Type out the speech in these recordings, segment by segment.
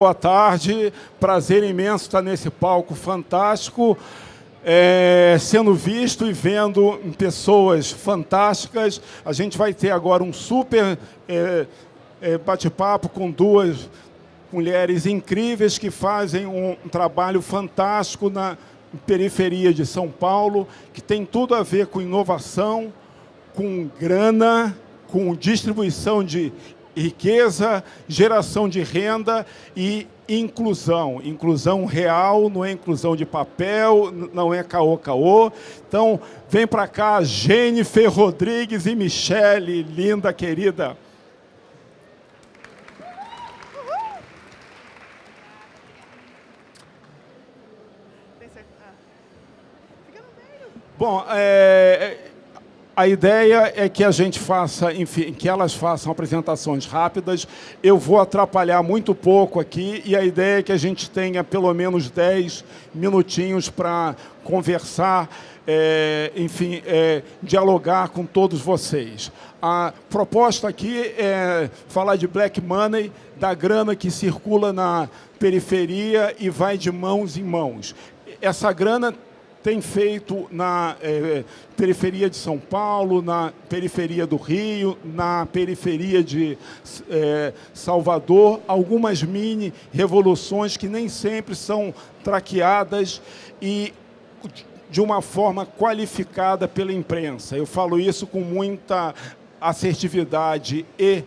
Boa tarde, prazer imenso estar nesse palco fantástico, é, sendo visto e vendo pessoas fantásticas. A gente vai ter agora um super é, é, bate-papo com duas mulheres incríveis que fazem um trabalho fantástico na periferia de São Paulo, que tem tudo a ver com inovação, com grana, com distribuição de riqueza, geração de renda e inclusão. Inclusão real, não é inclusão de papel, não é caô-caô. Então, vem para cá, Jennifer Rodrigues e Michele, linda, querida. Bom, é, a ideia é que a gente faça, enfim, que elas façam apresentações rápidas. Eu vou atrapalhar muito pouco aqui e a ideia é que a gente tenha pelo menos 10 minutinhos para conversar, é, enfim, é, dialogar com todos vocês. A proposta aqui é falar de black money, da grana que circula na periferia e vai de mãos em mãos. Essa grana tem feito na é, periferia de São Paulo, na periferia do Rio, na periferia de é, Salvador, algumas mini revoluções que nem sempre são traqueadas e de uma forma qualificada pela imprensa. Eu falo isso com muita assertividade e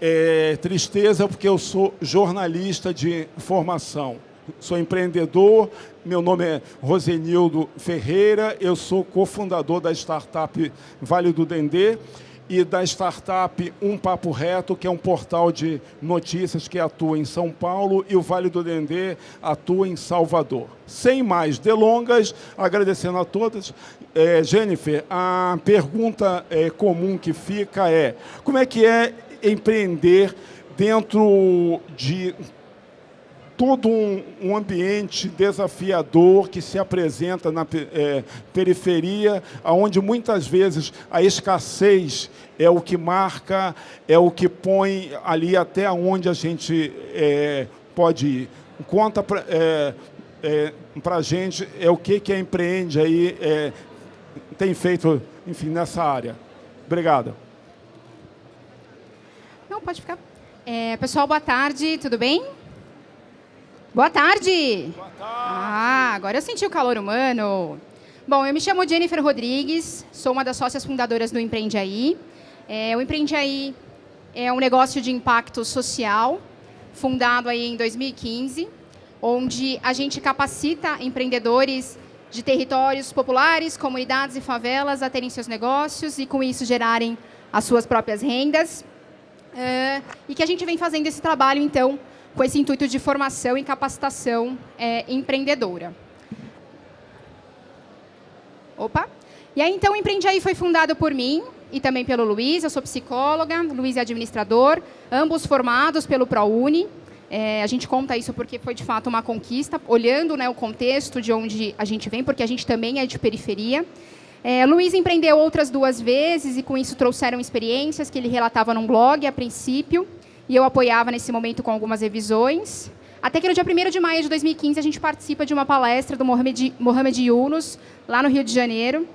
é, tristeza, porque eu sou jornalista de formação sou empreendedor, meu nome é Rosenildo Ferreira, eu sou cofundador da startup Vale do Dendê e da startup Um Papo Reto, que é um portal de notícias que atua em São Paulo e o Vale do Dendê atua em Salvador. Sem mais delongas, agradecendo a todas. É, Jennifer, a pergunta é, comum que fica é como é que é empreender dentro de todo um, um, ambiente desafiador que se apresenta na é, periferia, onde muitas vezes a escassez é o que marca, é o que põe ali até onde a gente é, pode ir. Conta para é, é, a gente é o que, que a Empreende aí é, tem feito, enfim, nessa área. Obrigado. Não, pode ficar. É, pessoal, boa tarde, tudo bem? Boa tarde. Boa tarde. Ah, agora eu senti o calor humano. Bom, eu me chamo Jennifer Rodrigues, sou uma das sócias fundadoras do Empreende Aí. É, o Empreende Aí é um negócio de impacto social, fundado aí em 2015, onde a gente capacita empreendedores de territórios populares, comunidades e favelas a terem seus negócios e, com isso, gerarem as suas próprias rendas. É, e que a gente vem fazendo esse trabalho, então, com esse intuito de formação e capacitação é, empreendedora. Opa! E aí, então, o Empreende Aí foi fundado por mim e também pelo Luiz. Eu sou psicóloga, Luiz é administrador, ambos formados pelo ProUni. É, a gente conta isso porque foi, de fato, uma conquista, olhando né, o contexto de onde a gente vem, porque a gente também é de periferia. É, Luiz empreendeu outras duas vezes e, com isso, trouxeram experiências que ele relatava num blog, a princípio e eu apoiava nesse momento com algumas revisões. Até que no dia 1 de maio de 2015 a gente participa de uma palestra do Mohamed, Mohamed Yunus, lá no Rio de Janeiro.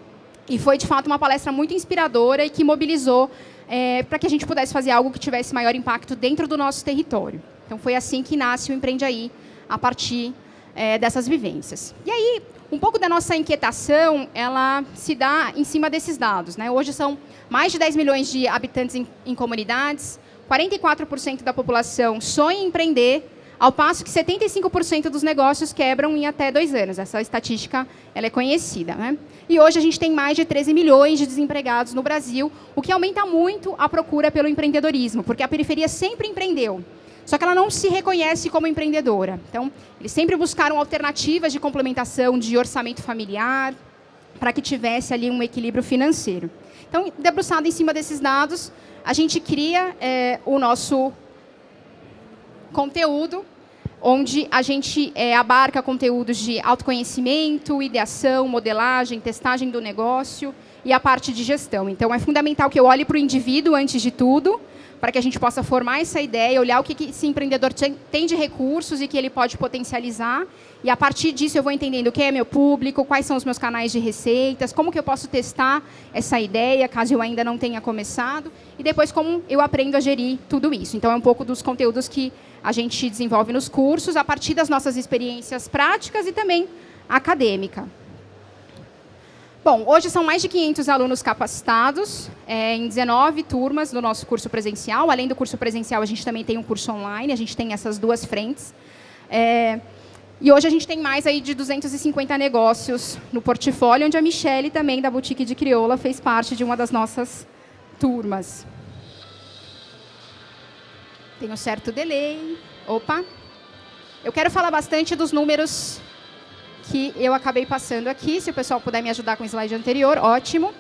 E foi, de fato, uma palestra muito inspiradora e que mobilizou é, para que a gente pudesse fazer algo que tivesse maior impacto dentro do nosso território. Então, foi assim que nasce o Empreende Aí, a partir é, dessas vivências. E aí, um pouco da nossa inquietação, ela se dá em cima desses dados. Né? Hoje são mais de 10 milhões de habitantes em, em comunidades, 44% da população sonha em empreender, ao passo que 75% dos negócios quebram em até dois anos. Essa estatística ela é conhecida. Né? E hoje a gente tem mais de 13 milhões de desempregados no Brasil, o que aumenta muito a procura pelo empreendedorismo, porque a periferia sempre empreendeu. Só que ela não se reconhece como empreendedora. Então, eles sempre buscaram alternativas de complementação de orçamento familiar, para que tivesse ali um equilíbrio financeiro. Então, debruçado em cima desses dados, a gente cria é, o nosso conteúdo, onde a gente é, abarca conteúdos de autoconhecimento, ideação, modelagem, testagem do negócio e a parte de gestão. Então, é fundamental que eu olhe para o indivíduo antes de tudo, para que a gente possa formar essa ideia, olhar o que, que esse empreendedor tem de recursos e que ele pode potencializar. E a partir disso eu vou entendendo quem é meu público, quais são os meus canais de receitas, como que eu posso testar essa ideia, caso eu ainda não tenha começado, e depois como eu aprendo a gerir tudo isso. Então é um pouco dos conteúdos que a gente desenvolve nos cursos, a partir das nossas experiências práticas e também acadêmica. Bom, hoje são mais de 500 alunos capacitados é, em 19 turmas do nosso curso presencial. Além do curso presencial, a gente também tem um curso online, a gente tem essas duas frentes. É, e hoje a gente tem mais aí de 250 negócios no portfólio, onde a Michelle, também da Boutique de Crioula, fez parte de uma das nossas turmas. Tem um certo delay. Opa! Eu quero falar bastante dos números que eu acabei passando aqui. Se o pessoal puder me ajudar com o slide anterior, ótimo.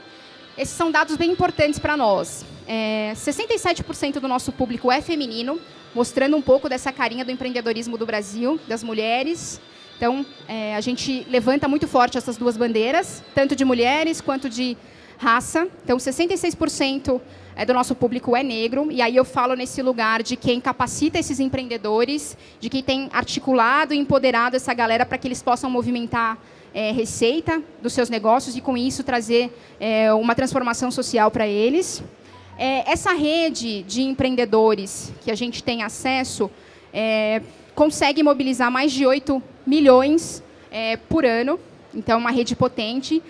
Esses são dados bem importantes para nós. É, 67% do nosso público é feminino, mostrando um pouco dessa carinha do empreendedorismo do Brasil, das mulheres. Então, é, a gente levanta muito forte essas duas bandeiras, tanto de mulheres quanto de raça. Então, 66% é, do nosso público é negro, e aí eu falo nesse lugar de quem capacita esses empreendedores, de quem tem articulado e empoderado essa galera para que eles possam movimentar é, receita dos seus negócios e, com isso, trazer é, uma transformação social para eles. É, essa rede de empreendedores que a gente tem acesso é, consegue mobilizar mais de 8 milhões é, por ano, então, uma rede potente.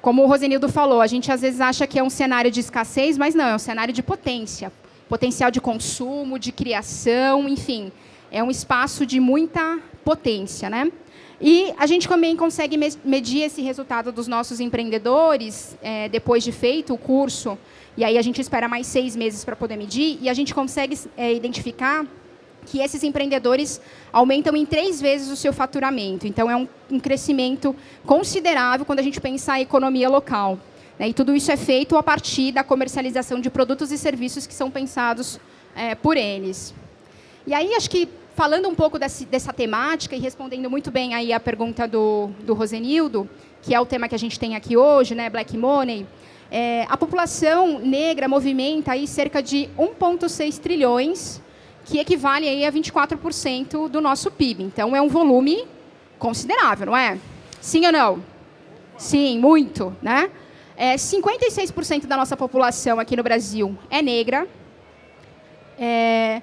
Como o Rosenildo falou, a gente às vezes acha que é um cenário de escassez, mas não, é um cenário de potência. Potencial de consumo, de criação, enfim. É um espaço de muita potência. Né? E a gente também consegue medir esse resultado dos nossos empreendedores, é, depois de feito o curso, e aí a gente espera mais seis meses para poder medir, e a gente consegue é, identificar que esses empreendedores aumentam em três vezes o seu faturamento. Então, é um, um crescimento considerável quando a gente pensa a economia local. Né? E tudo isso é feito a partir da comercialização de produtos e serviços que são pensados é, por eles. E aí, acho que, falando um pouco desse, dessa temática e respondendo muito bem aí a pergunta do, do Rosenildo, que é o tema que a gente tem aqui hoje, né, Black Money, é, a população negra movimenta aí cerca de 1,6 trilhões que equivale aí a 24% do nosso PIB. Então, é um volume considerável, não é? Sim ou não? Sim, muito. Né? É, 56% da nossa população aqui no Brasil é negra. É,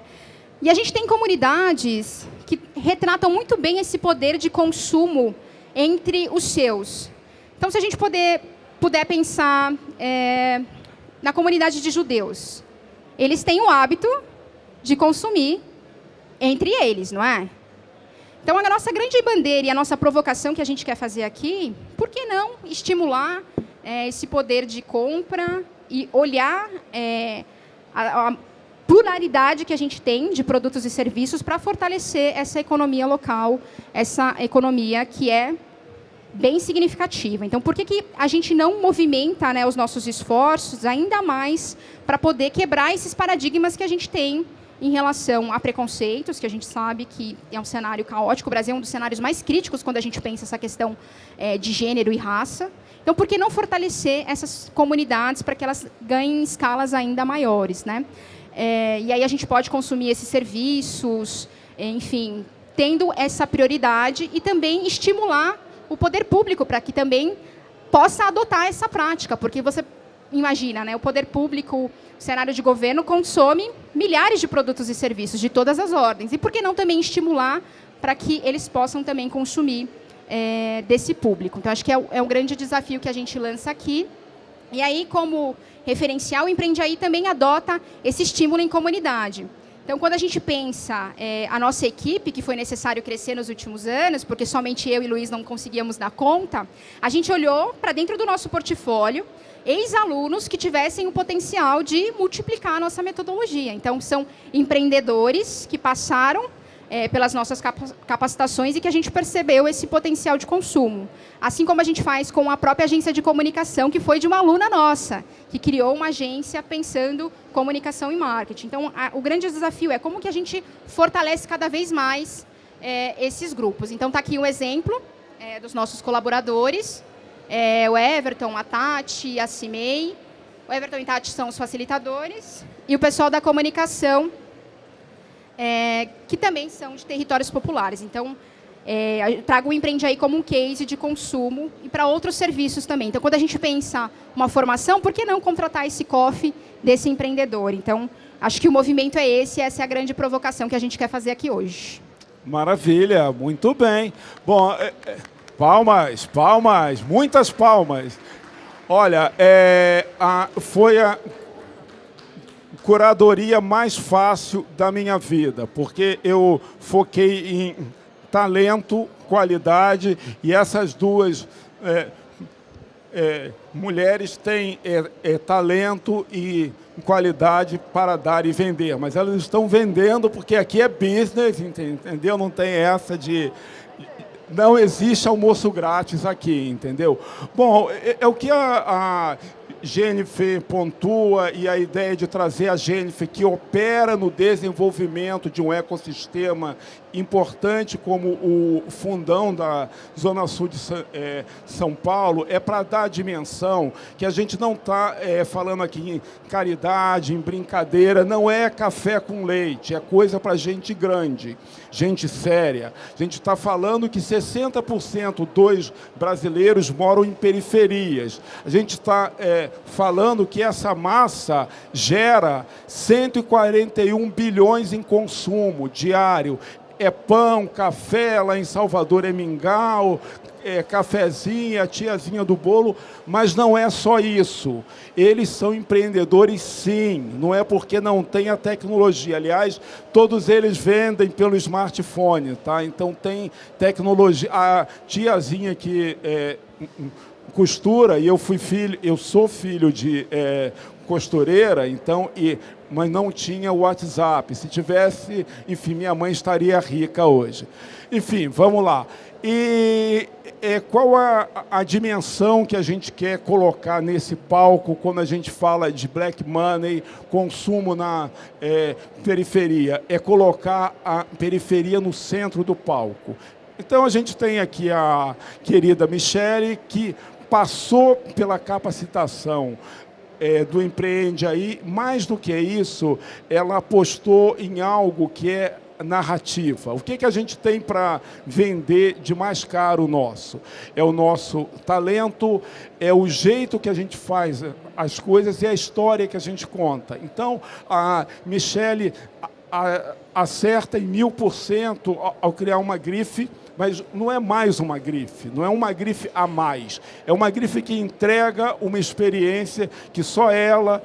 e a gente tem comunidades que retratam muito bem esse poder de consumo entre os seus. Então, se a gente poder, puder pensar é, na comunidade de judeus, eles têm o hábito de consumir entre eles, não é? Então, a nossa grande bandeira e a nossa provocação que a gente quer fazer aqui, por que não estimular é, esse poder de compra e olhar é, a, a pluralidade que a gente tem de produtos e serviços para fortalecer essa economia local, essa economia que é bem significativa. Então, por que, que a gente não movimenta né, os nossos esforços ainda mais para poder quebrar esses paradigmas que a gente tem em relação a preconceitos, que a gente sabe que é um cenário caótico. O Brasil é um dos cenários mais críticos quando a gente pensa essa questão é, de gênero e raça. Então, por que não fortalecer essas comunidades para que elas ganhem escalas ainda maiores? Né? É, e aí a gente pode consumir esses serviços, enfim, tendo essa prioridade e também estimular o poder público para que também possa adotar essa prática, porque você imagina, né, o poder público, o cenário de governo consome milhares de produtos e serviços de todas as ordens. E por que não também estimular para que eles possam também consumir é, desse público? Então, acho que é, é um grande desafio que a gente lança aqui. E aí, como referencial, o Empreende Aí também adota esse estímulo em comunidade. Então, quando a gente pensa é, a nossa equipe, que foi necessário crescer nos últimos anos, porque somente eu e Luiz não conseguíamos dar conta, a gente olhou para dentro do nosso portfólio ex-alunos que tivessem o potencial de multiplicar a nossa metodologia. Então, são empreendedores que passaram é, pelas nossas capacitações e que a gente percebeu esse potencial de consumo. Assim como a gente faz com a própria agência de comunicação, que foi de uma aluna nossa, que criou uma agência pensando comunicação e marketing. Então, a, o grande desafio é como que a gente fortalece cada vez mais é, esses grupos. Então, está aqui um exemplo é, dos nossos colaboradores, é, o Everton, a Tati, a Cimei. O Everton e Tati são os facilitadores. E o pessoal da comunicação, é, que também são de territórios populares. Então, é, trago o Empreende aí como um case de consumo e para outros serviços também. Então, quando a gente pensa uma formação, por que não contratar esse coffee desse empreendedor? Então, acho que o movimento é esse, essa é a grande provocação que a gente quer fazer aqui hoje. Maravilha, muito bem. Bom, é, é, palmas, palmas, muitas palmas. Olha, é, a, foi a curadoria mais fácil da minha vida, porque eu foquei em talento, qualidade, e essas duas é, é, mulheres têm é, é, talento e qualidade para dar e vender, mas elas estão vendendo porque aqui é business, entendeu? Não tem essa de... Não existe almoço grátis aqui, entendeu? Bom, é, é o que a, a Jennifer pontua e a ideia de trazer a Jennifer que opera no desenvolvimento de um ecossistema importante como o fundão da Zona Sul de é, São Paulo é para dar a dimensão que a gente não está é, falando aqui em caridade, em brincadeira, não é café com leite, é coisa para gente grande, gente séria. A gente está falando que 60% dos brasileiros moram em periferias. A gente está é, falando que essa massa gera 141 bilhões em consumo diário é pão, café, lá em Salvador é mingau, é cafezinha, tiazinha do bolo, mas não é só isso. Eles são empreendedores sim, não é porque não tem a tecnologia. Aliás, todos eles vendem pelo smartphone, tá? Então tem tecnologia. A tiazinha que é, costura, e eu fui filho, eu sou filho de é, costureira, então, e, mas não tinha WhatsApp. Se tivesse, enfim, minha mãe estaria rica hoje. Enfim, vamos lá. E é, qual a, a, dimensão que a gente quer colocar nesse palco quando a gente fala de black money, consumo na é, periferia? É colocar a periferia no centro do palco. Então a gente tem aqui a querida Michele, que passou pela capacitação é, do Empreende aí, mais do que isso, ela apostou em algo que é narrativa. O que, que a gente tem para vender de mais caro nosso? É o nosso talento, é o jeito que a gente faz as coisas e a história que a gente conta. Então, a Michele acerta em mil por cento ao criar uma grife mas não é mais uma grife, não é uma grife a mais. É uma grife que entrega uma experiência que só ela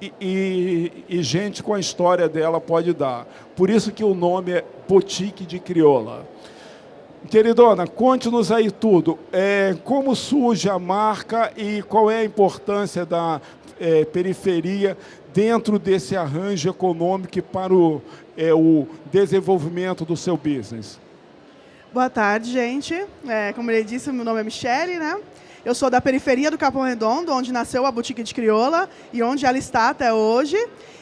e, e, e gente com a história dela pode dar. Por isso que o nome é Boutique de Crioula. Queridona, conte-nos aí tudo. É, como surge a marca e qual é a importância da é, periferia dentro desse arranjo econômico para o, é, o desenvolvimento do seu business? Boa tarde, gente. É, como ele disse, meu nome é Michele, né? Eu sou da periferia do Capão Redondo, onde nasceu a Boutique de Crioula e onde ela está até hoje.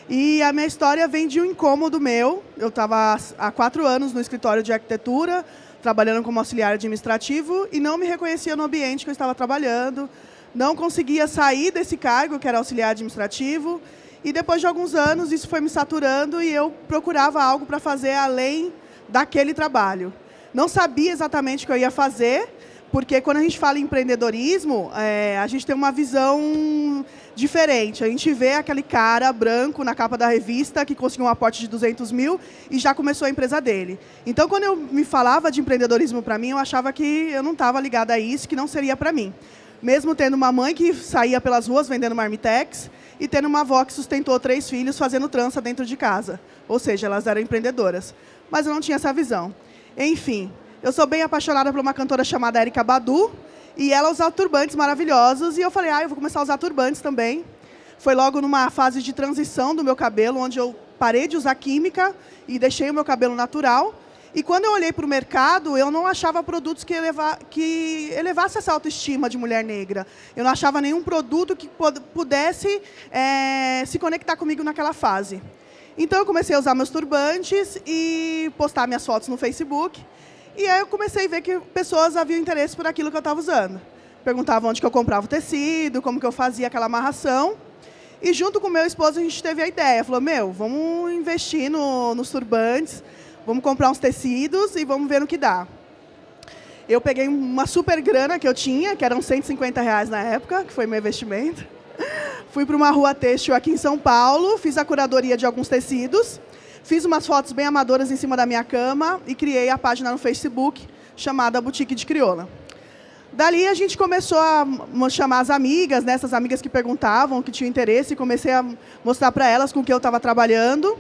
E a minha história vem de um incômodo meu. Eu estava há quatro anos no escritório de arquitetura, trabalhando como auxiliar administrativo e não me reconhecia no ambiente que eu estava trabalhando. Não conseguia sair desse cargo, que era auxiliar administrativo. E depois de alguns anos, isso foi me saturando e eu procurava algo para fazer além daquele trabalho. Não sabia exatamente o que eu ia fazer, porque quando a gente fala em empreendedorismo, é, a gente tem uma visão diferente. A gente vê aquele cara branco na capa da revista que conseguiu um aporte de 200 mil e já começou a empresa dele. Então, quando eu me falava de empreendedorismo para mim, eu achava que eu não estava ligada a isso, que não seria para mim. Mesmo tendo uma mãe que saía pelas ruas vendendo marmitex e tendo uma avó que sustentou três filhos fazendo trança dentro de casa. Ou seja, elas eram empreendedoras. Mas eu não tinha essa visão. Enfim, eu sou bem apaixonada por uma cantora chamada Erika Badu, e ela usa turbantes maravilhosos, e eu falei, ah, eu vou começar a usar turbantes também. Foi logo numa fase de transição do meu cabelo, onde eu parei de usar química e deixei o meu cabelo natural. E quando eu olhei para o mercado, eu não achava produtos que, eleva, que elevasse essa autoestima de mulher negra. Eu não achava nenhum produto que pudesse é, se conectar comigo naquela fase. Então eu comecei a usar meus turbantes e postar minhas fotos no Facebook. E aí eu comecei a ver que pessoas haviam interesse por aquilo que eu estava usando. Perguntavam onde que eu comprava o tecido, como que eu fazia aquela amarração. E junto com meu esposo a gente teve a ideia, falou, meu, vamos investir no, nos turbantes, vamos comprar uns tecidos e vamos ver no que dá. Eu peguei uma super grana que eu tinha, que eram 150 reais na época, que foi meu investimento. Fui para uma rua têxtil aqui em São Paulo, fiz a curadoria de alguns tecidos, fiz umas fotos bem amadoras em cima da minha cama e criei a página no Facebook chamada Boutique de Crioula. Dali a gente começou a chamar as amigas, né, essas amigas que perguntavam, que tinham interesse, e comecei a mostrar para elas com o que eu estava trabalhando.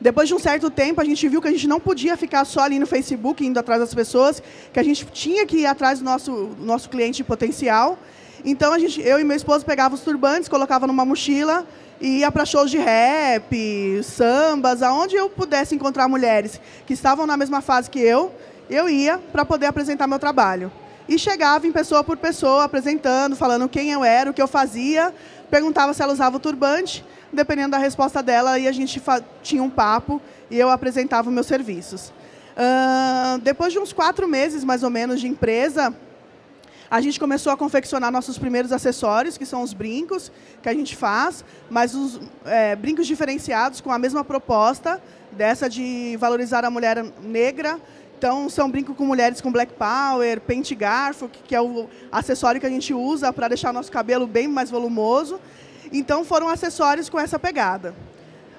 Depois de um certo tempo, a gente viu que a gente não podia ficar só ali no Facebook, indo atrás das pessoas, que a gente tinha que ir atrás do nosso, do nosso cliente potencial. Então, a gente, eu e meu esposo pegava os turbantes, colocava numa mochila e ia para shows de rap, sambas, aonde eu pudesse encontrar mulheres que estavam na mesma fase que eu, eu ia para poder apresentar meu trabalho. E chegava em pessoa por pessoa, apresentando, falando quem eu era, o que eu fazia, perguntava se ela usava o turbante, dependendo da resposta dela, e a gente tinha um papo e eu apresentava meus serviços. Uh, depois de uns quatro meses, mais ou menos, de empresa, a gente começou a confeccionar nossos primeiros acessórios, que são os brincos que a gente faz, mas os é, brincos diferenciados com a mesma proposta, dessa de valorizar a mulher negra. Então, são brincos com mulheres com black power, pente garfo, que é o acessório que a gente usa para deixar nosso cabelo bem mais volumoso. Então, foram acessórios com essa pegada.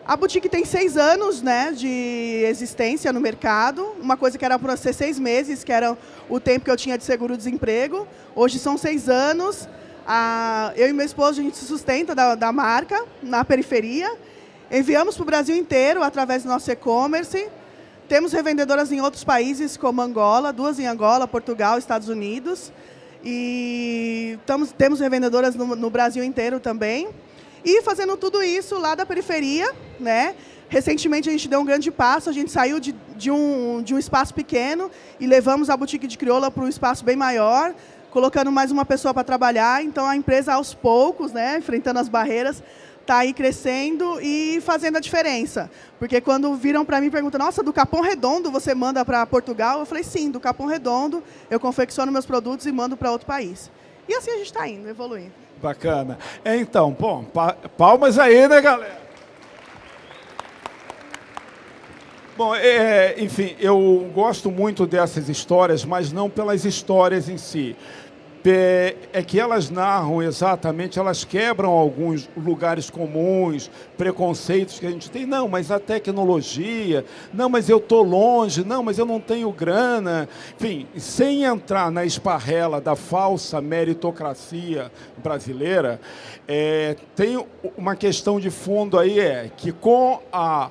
A boutique tem seis anos né, de existência no mercado, uma coisa que era para ser seis meses, que era o tempo que eu tinha de seguro-desemprego. Hoje são seis anos. eu e meu esposo, a gente se sustenta da, da marca na periferia. Enviamos para o Brasil inteiro através do nosso e-commerce. Temos revendedoras em outros países, como Angola, duas em Angola, Portugal, Estados Unidos. E temos revendedoras no, no Brasil inteiro também. E fazendo tudo isso lá da periferia, né? Recentemente a gente deu um grande passo, a gente saiu de, de, um, de um espaço pequeno e levamos a boutique de crioula para um espaço bem maior, colocando mais uma pessoa para trabalhar. Então a empresa aos poucos, né, enfrentando as barreiras, está aí crescendo e fazendo a diferença. Porque quando viram para mim e perguntam, nossa, do Capão Redondo você manda para Portugal? Eu falei, sim, do Capão Redondo eu confecciono meus produtos e mando para outro país. E assim a gente está indo, evoluindo. Bacana. É, então, bom, palmas aí, né, galera? Bom, é, enfim, eu gosto muito dessas histórias, mas não pelas histórias em si é que elas narram exatamente, elas quebram alguns lugares comuns, preconceitos que a gente tem. Não, mas a tecnologia, não, mas eu estou longe, não, mas eu não tenho grana. Enfim, sem entrar na esparrela da falsa meritocracia brasileira, é, tem uma questão de fundo aí, é que com a,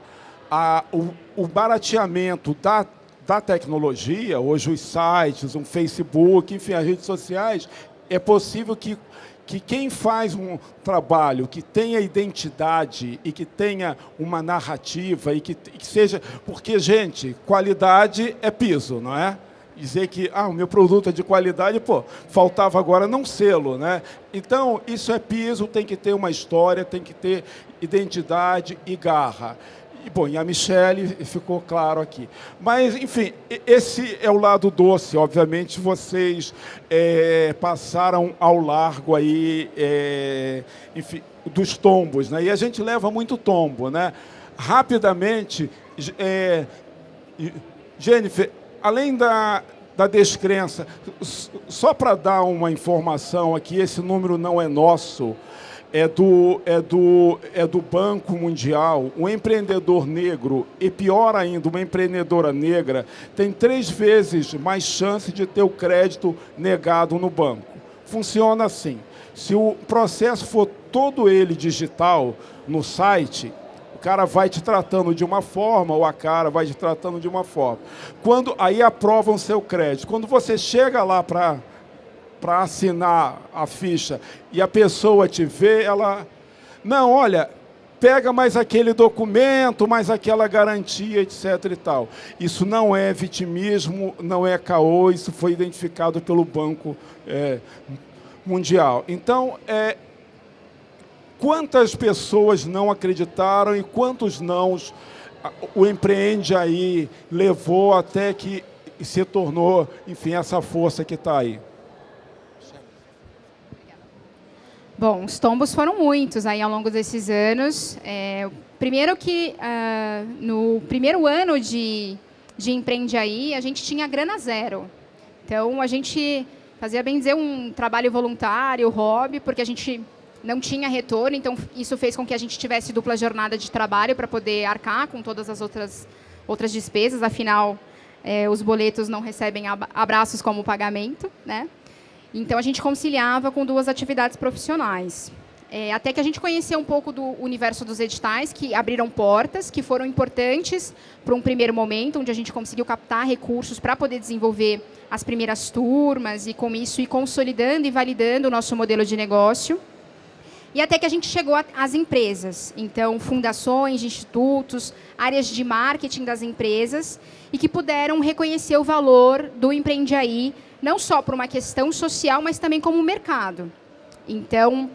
a, o, o barateamento da da tecnologia, hoje os sites, um Facebook, enfim, as redes sociais, é possível que, que quem faz um trabalho que tenha identidade e que tenha uma narrativa e que, que seja... Porque, gente, qualidade é piso, não é? dizer que ah, o meu produto é de qualidade, pô, faltava agora não selo, né? Então, isso é piso, tem que ter uma história, tem que ter identidade e garra. E, bom, e a Michelle ficou claro aqui. Mas, enfim, esse é o lado doce. Obviamente, vocês é, passaram ao largo aí, é, enfim, dos tombos. Né? E a gente leva muito tombo. Né? Rapidamente, é, Jennifer, além da, da descrença, só para dar uma informação aqui, esse número não é nosso, é do, é, do, é do Banco Mundial, um empreendedor negro, e pior ainda, uma empreendedora negra, tem três vezes mais chance de ter o crédito negado no banco. Funciona assim. Se o processo for todo ele digital no site, o cara vai te tratando de uma forma, ou a cara vai te tratando de uma forma. Quando Aí aprovam seu crédito. Quando você chega lá para para assinar a ficha e a pessoa te vê, ela... Não, olha, pega mais aquele documento, mais aquela garantia, etc. e tal. Isso não é vitimismo, não é caô, isso foi identificado pelo Banco é, Mundial. Então, é, quantas pessoas não acreditaram e quantos nãos o empreende aí levou até que se tornou, enfim, essa força que está aí? Bom, os tombos foram muitos aí ao longo desses anos. É, primeiro que uh, no primeiro ano de, de Empreende Aí, a gente tinha grana zero. Então, a gente fazia, bem dizer, um trabalho voluntário, hobby, porque a gente não tinha retorno, então isso fez com que a gente tivesse dupla jornada de trabalho para poder arcar com todas as outras, outras despesas, afinal, é, os boletos não recebem abraços como pagamento, né? Então, a gente conciliava com duas atividades profissionais. É, até que a gente conheceu um pouco do universo dos editais, que abriram portas, que foram importantes para um primeiro momento, onde a gente conseguiu captar recursos para poder desenvolver as primeiras turmas e, com isso, ir consolidando e validando o nosso modelo de negócio. E até que a gente chegou às empresas. Então, fundações, institutos, áreas de marketing das empresas, e que puderam reconhecer o valor do Empreende Aí não só por uma questão social, mas também como mercado. Então,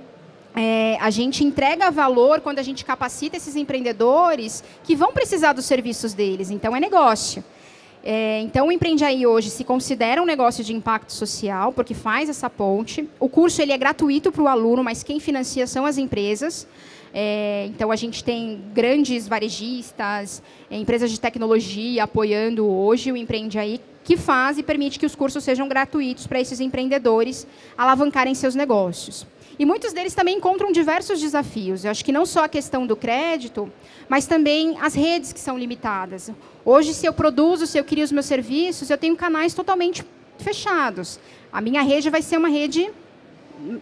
é, a gente entrega valor quando a gente capacita esses empreendedores que vão precisar dos serviços deles. Então, é negócio. É, então, o Empreende Aí hoje se considera um negócio de impacto social, porque faz essa ponte. O curso ele é gratuito para o aluno, mas quem financia são as empresas. É, então, a gente tem grandes varejistas, é, empresas de tecnologia apoiando hoje o Empreende Aí, que faz e permite que os cursos sejam gratuitos para esses empreendedores alavancarem seus negócios. E muitos deles também encontram diversos desafios. Eu acho que não só a questão do crédito, mas também as redes que são limitadas. Hoje, se eu produzo, se eu crio os meus serviços, eu tenho canais totalmente fechados. A minha rede vai ser uma rede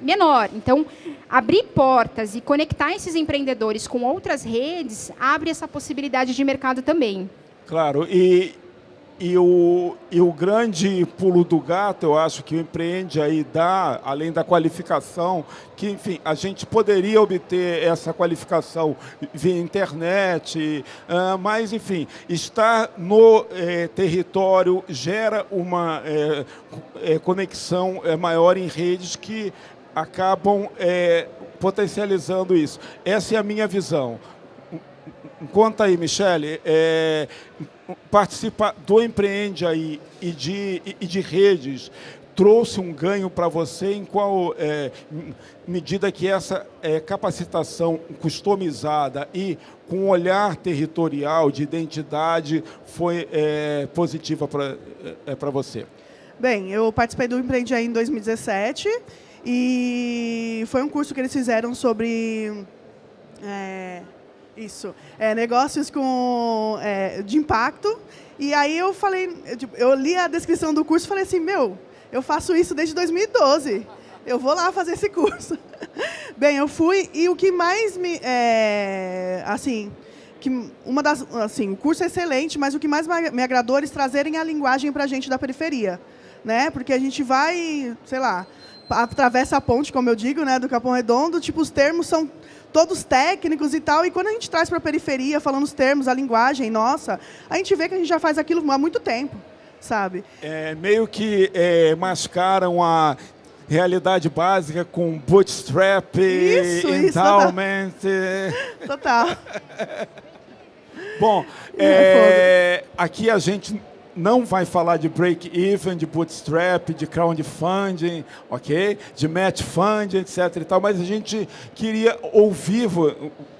menor. Então, abrir portas e conectar esses empreendedores com outras redes abre essa possibilidade de mercado também. Claro, e, e o, e o grande pulo do gato, eu acho que o Empreende aí dá, além da qualificação, que, enfim, a gente poderia obter essa qualificação via internet, uh, mas, enfim, estar no eh, território gera uma eh, eh, conexão maior em redes que acabam potencializando isso. Essa é a minha visão. Conta aí, Michele, participar do Empreende aí e de, e de redes trouxe um ganho para você em qual é, medida que essa é, capacitação customizada e com olhar territorial de identidade foi é, positiva para é, para você? Bem, eu participei do Empreende aí em 2017 e foi um curso que eles fizeram sobre é, isso. É, negócios com, é, de impacto. E aí eu falei, eu, tipo, eu li a descrição do curso e falei assim, meu, eu faço isso desde 2012. Eu vou lá fazer esse curso. Bem, eu fui e o que mais me... É, assim, que uma das, assim, o curso é excelente, mas o que mais me agradou é eles trazerem a linguagem para a gente da periferia. Né? Porque a gente vai, sei lá, atravessa a ponte, como eu digo, né, do Capão Redondo, tipo, os termos são todos técnicos e tal, e quando a gente traz para a periferia, falando os termos, a linguagem, nossa, a gente vê que a gente já faz aquilo há muito tempo, sabe? É, meio que é, mascaram a realidade básica com bootstrap, isso, endowment. Isso, total. total. Bom, é, é aqui a gente não vai falar de break-even, de bootstrap, de crowdfunding, ok? De match funding, etc. E tal, mas a gente queria ouvir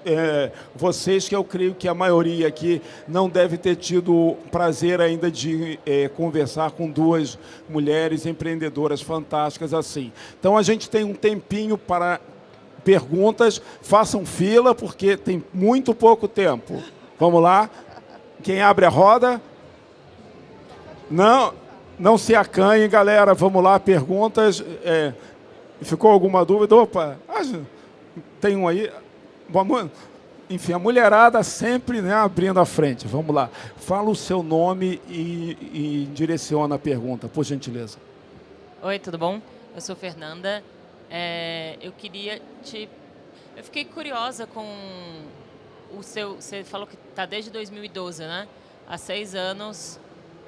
é, vocês, que eu creio que a maioria aqui não deve ter tido prazer ainda de é, conversar com duas mulheres empreendedoras fantásticas assim. Então a gente tem um tempinho para perguntas, façam fila, porque tem muito pouco tempo. Vamos lá? Quem abre a roda? Não, não se acanhe, galera. Vamos lá, perguntas. É, ficou alguma dúvida? Opa, tem um aí. Vamos, enfim, a mulherada sempre né, abrindo a frente. Vamos lá. Fala o seu nome e, e direciona a pergunta, por gentileza. Oi, tudo bom? Eu sou Fernanda. É, eu queria te... Eu fiquei curiosa com o seu... Você falou que está desde 2012, né? Há seis anos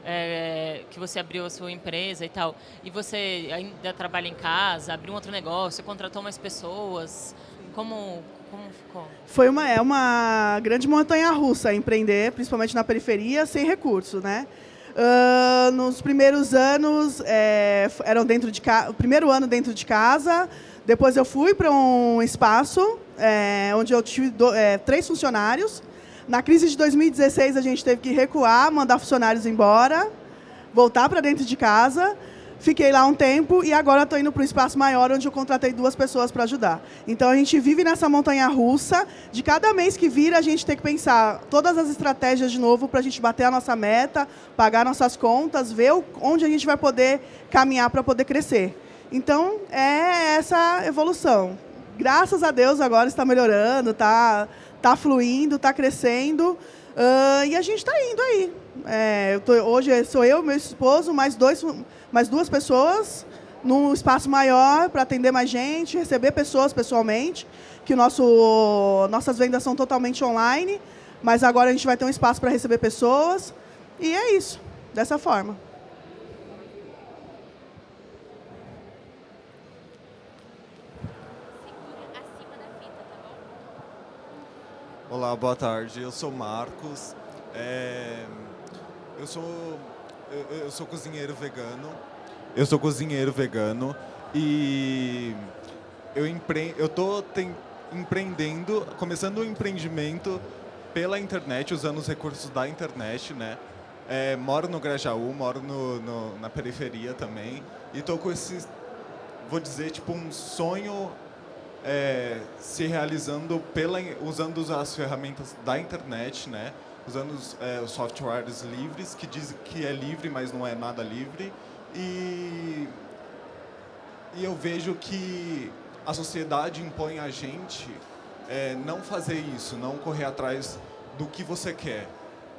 é, que você abriu a sua empresa e tal, e você ainda trabalha em casa, abriu um outro negócio, contratou mais pessoas, como, como ficou? Foi uma, é uma grande montanha-russa empreender, principalmente na periferia, sem recursos, né? Uh, nos primeiros anos, é, eram dentro de o primeiro ano dentro de casa, depois eu fui para um espaço é, onde eu tive do, é, três funcionários. Na crise de 2016, a gente teve que recuar, mandar funcionários embora, voltar para dentro de casa. Fiquei lá um tempo e agora estou indo para um espaço maior, onde eu contratei duas pessoas para ajudar. Então, a gente vive nessa montanha russa. De cada mês que vira, a gente tem que pensar todas as estratégias de novo para a gente bater a nossa meta, pagar nossas contas, ver onde a gente vai poder caminhar para poder crescer. Então, é essa evolução. Graças a Deus, agora está melhorando, está tá fluindo, está crescendo. Uh, e a gente está indo aí. É, tô, hoje sou eu, meu esposo, mais, dois, mais duas pessoas num espaço maior para atender mais gente, receber pessoas pessoalmente, que nosso, nossas vendas são totalmente online, mas agora a gente vai ter um espaço para receber pessoas. E é isso, dessa forma. Olá, boa tarde. Eu sou Marcos. É... Eu sou eu, sou cozinheiro vegano. Eu sou cozinheiro vegano e eu empre... eu tô tem... empreendendo, começando um empreendimento pela internet, usando os recursos da internet, né? É, moro no Grajaú, moro no, no, na periferia também e tô com esse, vou dizer, tipo um sonho é, se realizando pela, usando as ferramentas da internet, né? Usando os, é, softwares livres, que dizem que é livre, mas não é nada livre. E, e eu vejo que a sociedade impõe a gente é, não fazer isso, não correr atrás do que você quer.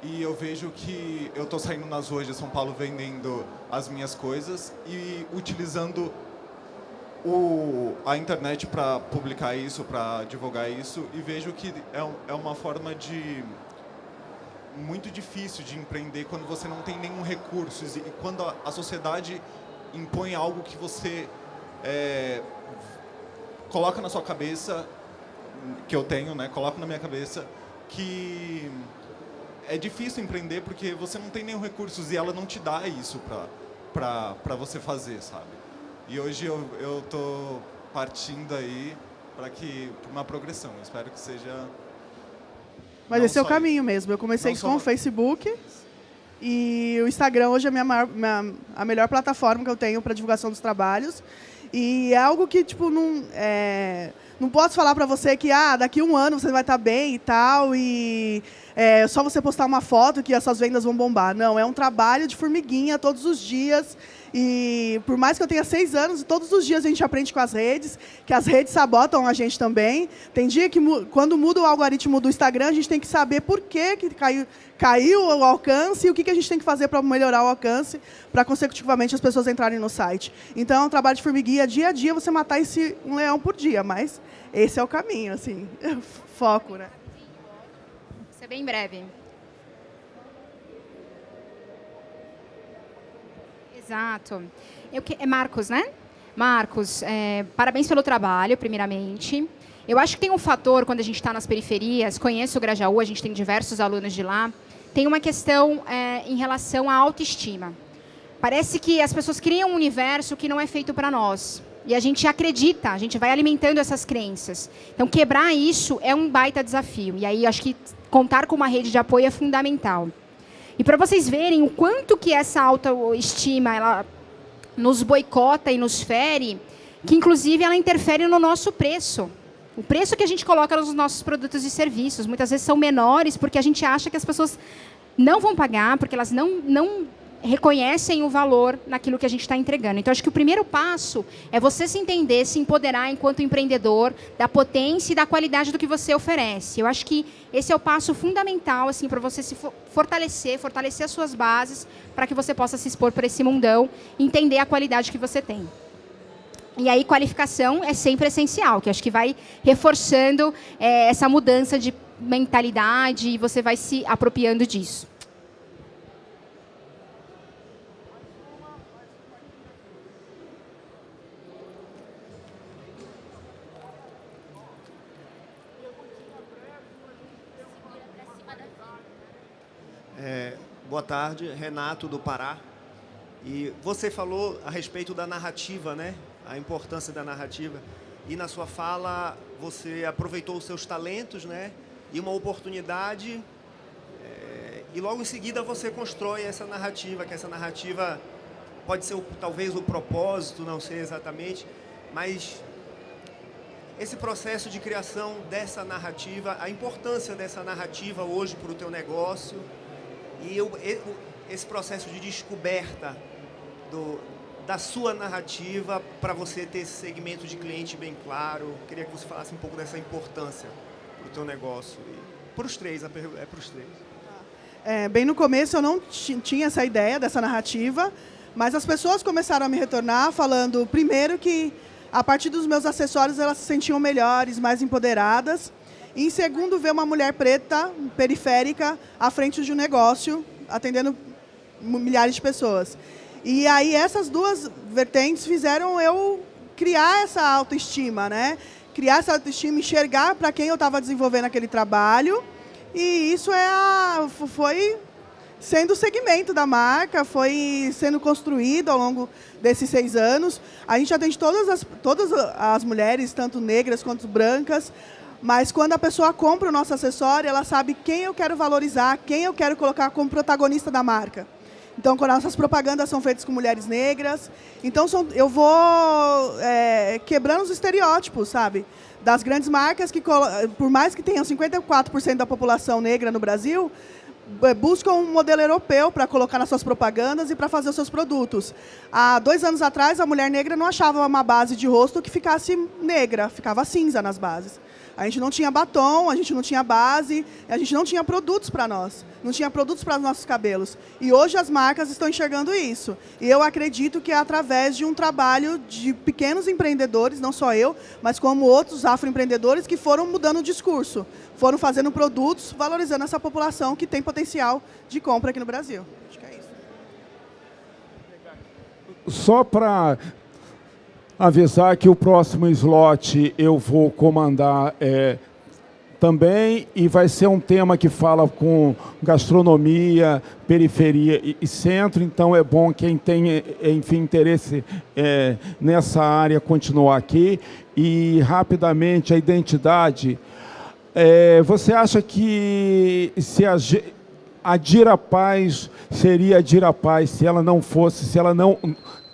E eu vejo que eu estou saindo nas ruas de São Paulo vendendo as minhas coisas e utilizando o, a internet para publicar isso, para divulgar isso, e vejo que é, é uma forma de muito difícil de empreender quando você não tem nenhum recurso e quando a, a sociedade impõe algo que você é, coloca na sua cabeça, que eu tenho, né? Coloco na minha cabeça que é difícil empreender porque você não tem nenhum recursos e ela não te dá isso para você fazer, sabe? E hoje eu eu tô partindo aí para que pra uma progressão. Eu espero que seja. Mas esse é o caminho mesmo. Eu comecei não com o Facebook e o Instagram hoje é a minha, maior, minha a melhor plataforma que eu tenho para divulgação dos trabalhos. E é algo que tipo não é, não posso falar para você que ah, daqui a um ano você vai estar tá bem e tal, e é só você postar uma foto que essas vendas vão bombar. Não, é um trabalho de formiguinha todos os dias. E por mais que eu tenha seis anos, todos os dias a gente aprende com as redes, que as redes sabotam a gente também. Tem dia que, quando muda o algoritmo do Instagram, a gente tem que saber por que, que caiu, caiu o alcance e o que, que a gente tem que fazer para melhorar o alcance, para consecutivamente as pessoas entrarem no site. Então, é um trabalho de formiguinha, dia a dia, você matar esse um leão por dia, mas esse é o caminho, assim, foco, né? Isso é bem breve. Exato. Eu, é Marcos, né? Marcos, é, parabéns pelo trabalho, primeiramente. Eu acho que tem um fator, quando a gente está nas periferias, conheço o Grajaú, a gente tem diversos alunos de lá, tem uma questão é, em relação à autoestima. Parece que as pessoas criam um universo que não é feito para nós. E a gente acredita, a gente vai alimentando essas crenças. Então, quebrar isso é um baita desafio. E aí, acho que contar com uma rede de apoio é fundamental. E para vocês verem o quanto que essa autoestima ela nos boicota e nos fere, que inclusive ela interfere no nosso preço. O preço que a gente coloca nos nossos produtos e serviços muitas vezes são menores porque a gente acha que as pessoas não vão pagar, porque elas não, não reconhecem o valor naquilo que a gente está entregando. Então, acho que o primeiro passo é você se entender, se empoderar enquanto empreendedor da potência e da qualidade do que você oferece. Eu acho que esse é o passo fundamental assim para você se fortalecer, fortalecer as suas bases, para que você possa se expor para esse mundão e entender a qualidade que você tem. E aí, qualificação é sempre essencial, que acho que vai reforçando é, essa mudança de mentalidade e você vai se apropriando disso. Tarde, Renato do Pará. E você falou a respeito da narrativa, né? A importância da narrativa. E na sua fala você aproveitou os seus talentos, né? E uma oportunidade. É, e logo em seguida você constrói essa narrativa, que essa narrativa pode ser talvez o propósito, não sei exatamente, mas esse processo de criação dessa narrativa, a importância dessa narrativa hoje para o teu negócio e eu, esse processo de descoberta do, da sua narrativa para você ter esse segmento de cliente bem claro. Queria que você falasse um pouco dessa importância para o teu negócio. Para os três, é para os três. É, bem no começo eu não tinha essa ideia dessa narrativa, mas as pessoas começaram a me retornar falando, primeiro, que a partir dos meus acessórios elas se sentiam melhores, mais empoderadas. Em segundo, ver uma mulher preta, periférica, à frente de um negócio, atendendo milhares de pessoas. E aí essas duas vertentes fizeram eu criar essa autoestima, né? Criar essa autoestima, enxergar para quem eu estava desenvolvendo aquele trabalho. E isso é a, foi sendo o segmento da marca, foi sendo construído ao longo desses seis anos. A gente atende todas as, todas as mulheres, tanto negras quanto brancas, mas quando a pessoa compra o nosso acessório, ela sabe quem eu quero valorizar, quem eu quero colocar como protagonista da marca. Então, quando nossas propagandas são feitas com mulheres negras, então são, eu vou é, quebrando os estereótipos, sabe? Das grandes marcas que, por mais que tenham 54% da população negra no Brasil, é, buscam um modelo europeu para colocar nas suas propagandas e para fazer os seus produtos. Há dois anos atrás, a mulher negra não achava uma base de rosto que ficasse negra, ficava cinza nas bases. A gente não tinha batom, a gente não tinha base, a gente não tinha produtos para nós, não tinha produtos para os nossos cabelos. E hoje as marcas estão enxergando isso. E eu acredito que é através de um trabalho de pequenos empreendedores, não só eu, mas como outros afroempreendedores que foram mudando o discurso, foram fazendo produtos valorizando essa população que tem potencial de compra aqui no Brasil. Acho que é isso. Só para avisar que o próximo slot eu vou comandar é, também e vai ser um tema que fala com gastronomia, periferia e, e centro, então é bom quem tem, enfim, interesse é, nessa área continuar aqui. E, rapidamente, a identidade. É, você acha que se a, a Dira Paz seria a Dira Paz se ela não fosse, se ela não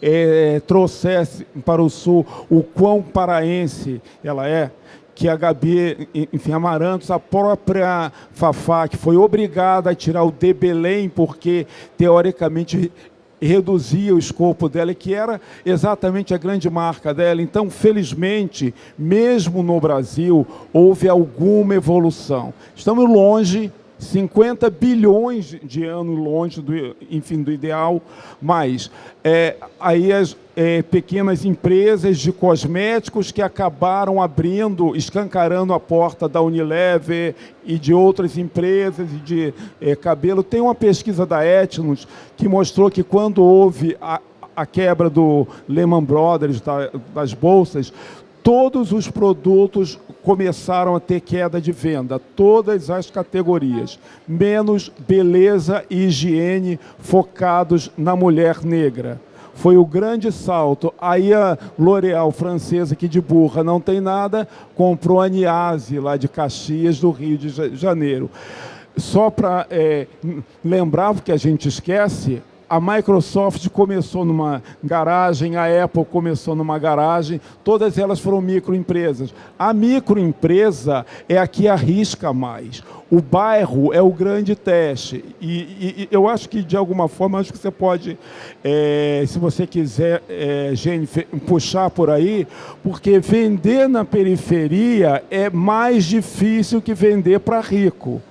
é, trouxesse para o Sul o quão paraense ela é, que a Gabi, enfim, Amarantos, a própria Fafá, que foi obrigada a tirar o de Belém, porque, teoricamente, reduzia o escopo dela, que era exatamente a grande marca dela. Então, felizmente, mesmo no Brasil, houve alguma evolução. Estamos longe 50 bilhões de anos longe do, enfim, do ideal, mas é, aí as é, pequenas empresas de cosméticos que acabaram abrindo, escancarando a porta da Unilever e de outras empresas de é, cabelo. Tem uma pesquisa da Etnos que mostrou que quando houve a, a quebra do Lehman Brothers, da, das bolsas, todos os produtos começaram a ter queda de venda, todas as categorias, menos beleza e higiene focados na mulher negra. Foi o grande salto. Aí a L'Oréal francesa, que de burra não tem nada, comprou a Niase, lá de Caxias, do Rio de Janeiro. Só para é, lembrar, porque a gente esquece, a Microsoft começou numa garagem, a Apple começou numa garagem, todas elas foram microempresas. A microempresa é a que arrisca mais. O bairro é o grande teste. E, e, eu acho que, de alguma forma, acho que você pode, é, se você quiser, é, Jennifer, puxar por aí, porque vender na periferia é mais difícil que vender para rico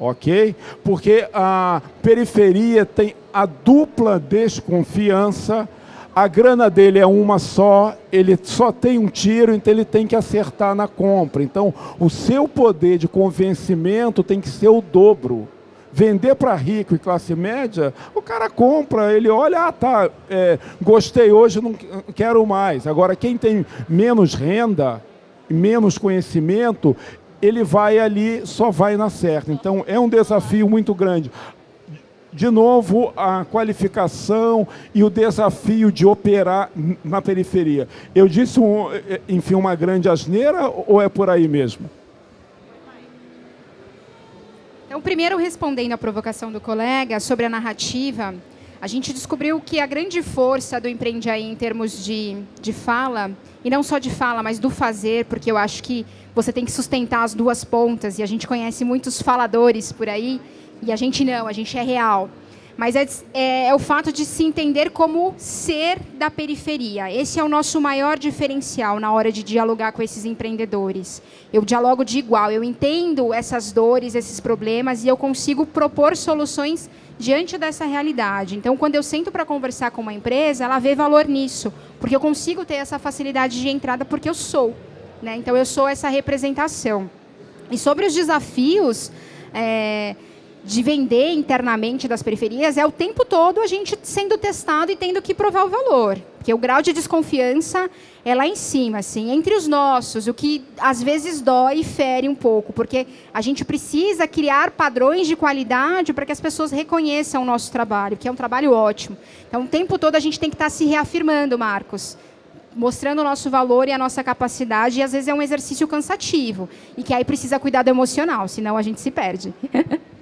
ok? Porque a periferia tem a dupla desconfiança, a grana dele é uma só, ele só tem um tiro, então ele tem que acertar na compra. Então, o seu poder de convencimento tem que ser o dobro. Vender para rico e classe média, o cara compra, ele olha, ah, tá, é, gostei hoje, não quero mais. Agora, quem tem menos renda, menos conhecimento, ele vai ali, só vai na certa. Então, é um desafio muito grande. de novo, a qualificação e o desafio de operar na periferia. Eu disse, um, enfim, uma grande asneira ou é por aí mesmo? Então, primeiro, respondendo à provocação do colega sobre a narrativa, a gente descobriu que a grande força do Empreende Aí em termos de, de fala, e não só de fala, mas do fazer, porque eu acho que você tem que sustentar as duas pontas, e a gente conhece muitos faladores por aí, e a gente não, a gente é real. Mas é, é, é, o fato de se entender como ser da periferia. Esse é o nosso maior diferencial na hora de dialogar com esses empreendedores. Eu dialogo de igual, eu entendo essas dores, esses problemas, e eu consigo propor soluções diante dessa realidade. Então, quando eu sento para conversar com uma empresa, ela vê valor nisso, porque eu consigo ter essa facilidade de entrada porque eu sou. Né? Então, eu sou essa representação. E sobre os desafios... É, de vender internamente das periferias é o tempo todo a gente sendo testado e tendo que provar o valor. Porque o grau de desconfiança é lá em cima, assim, entre os nossos, o que às vezes dói e fere um pouco, porque a gente precisa criar padrões de qualidade para que as pessoas reconheçam o nosso trabalho, que é um trabalho ótimo. Então, o tempo todo a gente tem que estar se reafirmando, Marcos mostrando o nosso valor e a nossa capacidade, e às vezes é um exercício cansativo, e que aí precisa cuidar do emocional, senão a gente se perde.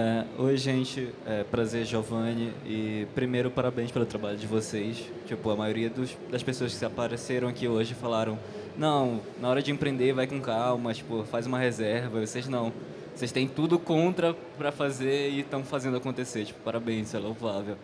É, oi, gente. É, prazer, Giovanni. E primeiro, parabéns pelo trabalho de vocês. Tipo, a maioria dos, das pessoas que apareceram aqui hoje falaram não, na hora de empreender vai com calma, tipo, faz uma reserva. Vocês não. Vocês têm tudo contra para fazer e estão fazendo acontecer. Tipo, parabéns, é louvável.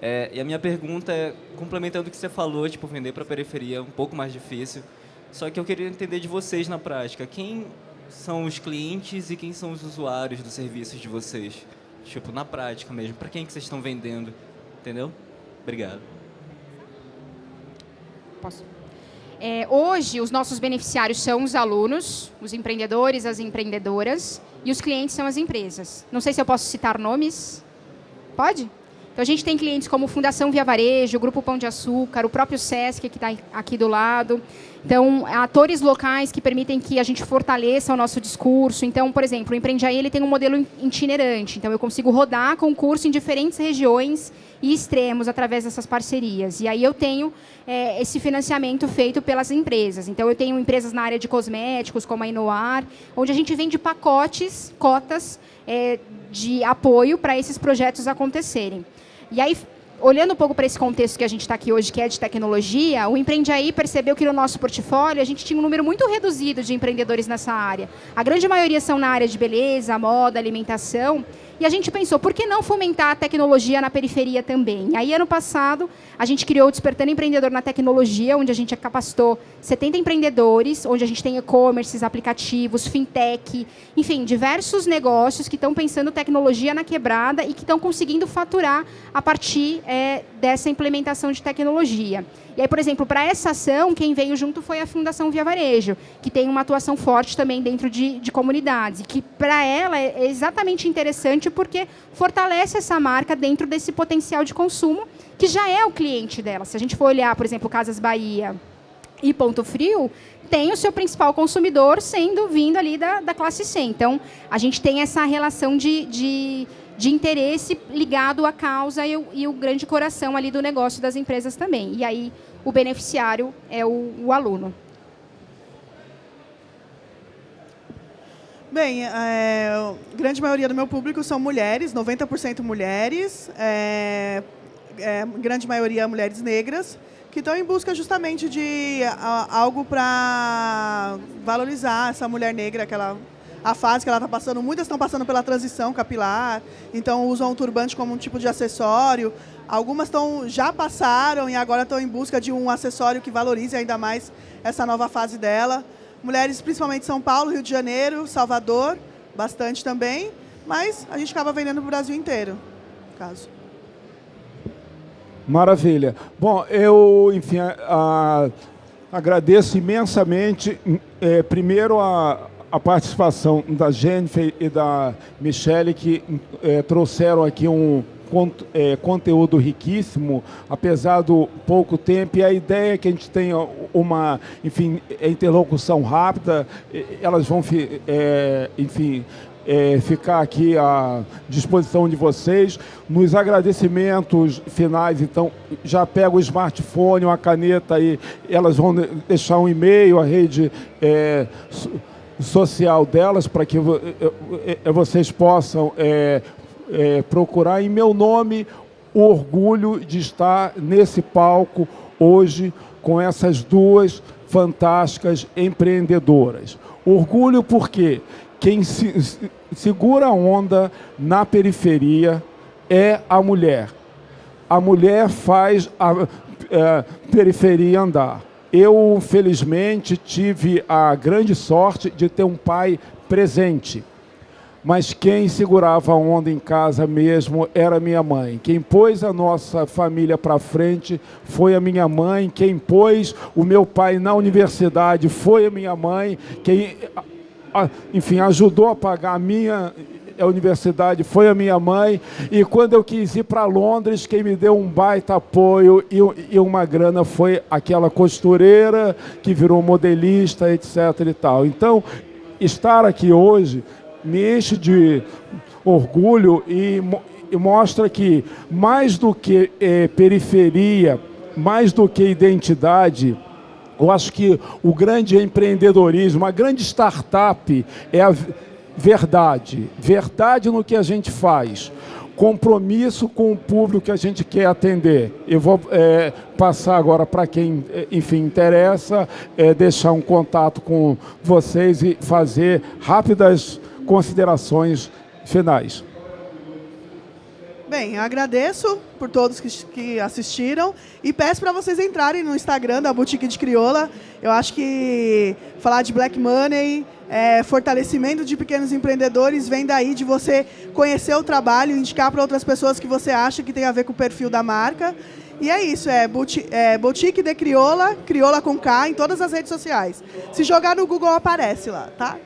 É, e a minha pergunta é, complementando o que você falou, tipo, vender para periferia é um pouco mais difícil. Só que eu queria entender de vocês na prática. Quem são os clientes e quem são os usuários dos serviços de vocês? Tipo, na prática mesmo, para quem que vocês estão vendendo? Entendeu? Obrigado. Posso? É, hoje, os nossos beneficiários são os alunos, os empreendedores, as empreendedoras, e os clientes são as empresas. Não sei se eu posso citar nomes. Pode? Então, a gente tem clientes como Fundação Via Varejo, Grupo Pão de Açúcar, o próprio SESC, que está aqui do lado. Então, atores locais que permitem que a gente fortaleça o nosso discurso. Então, por exemplo, o Empreende ele tem um modelo itinerante. Então, eu consigo rodar concurso em diferentes regiões e extremos através dessas parcerias. E aí eu tenho é, esse financiamento feito pelas empresas. Então, eu tenho empresas na área de cosméticos, como a Inoar, onde a gente vende pacotes, cotas é, de apoio para esses projetos acontecerem. E aí, olhando um pouco para esse contexto que a gente está aqui hoje, que é de tecnologia, o Empreende Aí percebeu que no nosso portfólio a gente tinha um número muito reduzido de empreendedores nessa área. A grande maioria são na área de beleza, moda, alimentação, e a gente pensou, por que não fomentar a tecnologia na periferia também? Aí, ano passado, a gente criou o Despertando Empreendedor na Tecnologia, onde a gente capacitou 70 empreendedores, onde a gente tem e-commerces, aplicativos, fintech, enfim, diversos negócios que estão pensando tecnologia na quebrada e que estão conseguindo faturar a partir é, dessa implementação de tecnologia. E aí, por exemplo, para essa ação, quem veio junto foi a Fundação Via Varejo, que tem uma atuação forte também dentro de, de comunidades, e que para ela é exatamente interessante porque fortalece essa marca dentro desse potencial de consumo, que já é o cliente dela. Se a gente for olhar, por exemplo, Casas Bahia e Ponto Frio, tem o seu principal consumidor sendo vindo ali da, da classe C. Então, a gente tem essa relação de, de de interesse ligado à causa e o, e o, grande coração ali do negócio das empresas também. E aí o beneficiário é o, o aluno. Bem, é, a grande maioria do meu público são mulheres, 90% mulheres, é, é, grande maioria mulheres negras, que estão em busca justamente de algo para valorizar essa mulher negra que ela a fase que ela está passando. Muitas estão passando pela transição capilar, então usam o turbante como um tipo de acessório. Algumas estão, já passaram e agora estão em busca de um acessório que valorize ainda mais essa nova fase dela. Mulheres principalmente São Paulo, Rio de Janeiro, Salvador, bastante também, mas a gente acaba vendendo para o Brasil inteiro, caso. Maravilha. Bom, eu, enfim, a, a, agradeço imensamente, é, primeiro, a, a participação da Jennifer e da Michelle, que é, trouxeram aqui um, é, conteúdo riquíssimo, apesar do pouco tempo, e a ideia é que a gente tenha uma, enfim, interlocução rápida, elas vão, é, enfim, é, ficar aqui à disposição de vocês. Nos agradecimentos finais, então, já pega o smartphone, uma caneta e elas vão deixar um e-mail, a rede é, social delas, para que vocês possam é, é, procurar. Em meu nome, o orgulho de estar nesse palco hoje com essas duas fantásticas empreendedoras. Orgulho porque quem se, segura a onda na periferia é a mulher. A mulher faz a é, periferia andar. Eu, felizmente, tive a grande sorte de ter um pai presente. Mas quem segurava a onda em casa mesmo era minha mãe. Quem pôs a nossa família para frente foi a minha mãe. Quem pôs o meu pai na universidade foi a minha mãe. Quem enfim, ajudou a pagar a minha a universidade foi a minha mãe, e quando eu quis ir para Londres, quem me deu um baita apoio e, e, uma grana foi aquela costureira que virou modelista, etc. e tal. Então, estar aqui hoje me enche de orgulho e, e mostra que, mais do que eh, periferia, mais do que identidade, eu acho que o grande empreendedorismo, a grande startup é a verdade. Verdade no que a gente faz. Compromisso com o público que a gente quer atender. Eu vou é, passar agora para quem, é, enfim, interessa, é, deixar um contato com vocês e fazer rápidas considerações finais. Bem, agradeço por todos que, que assistiram e peço para vocês entrarem no Instagram da Boutique de Crioula. Eu acho que falar de Black Money, é, fortalecimento de pequenos empreendedores vem daí de você conhecer o trabalho, indicar para outras pessoas que você acha que tem a ver com o perfil da marca. E é isso, é, boutique, é Boutique de Crioula, Crioula com K, em todas as redes sociais. Se jogar no Google, aparece lá, tá?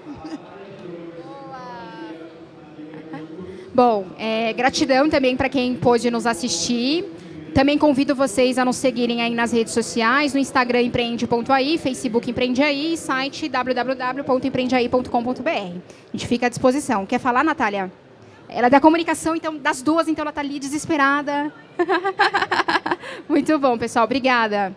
Bom, é, gratidão também para quem pôde nos assistir. Também convido vocês a nos seguirem aí nas redes sociais, no Instagram empreende.ai, Facebook empreende.ai e site www.empreendeai.com.br. A gente fica à disposição. Quer falar, Natália? Ela é da comunicação, então das duas, então ela está ali desesperada. Muito bom, pessoal. Obrigada.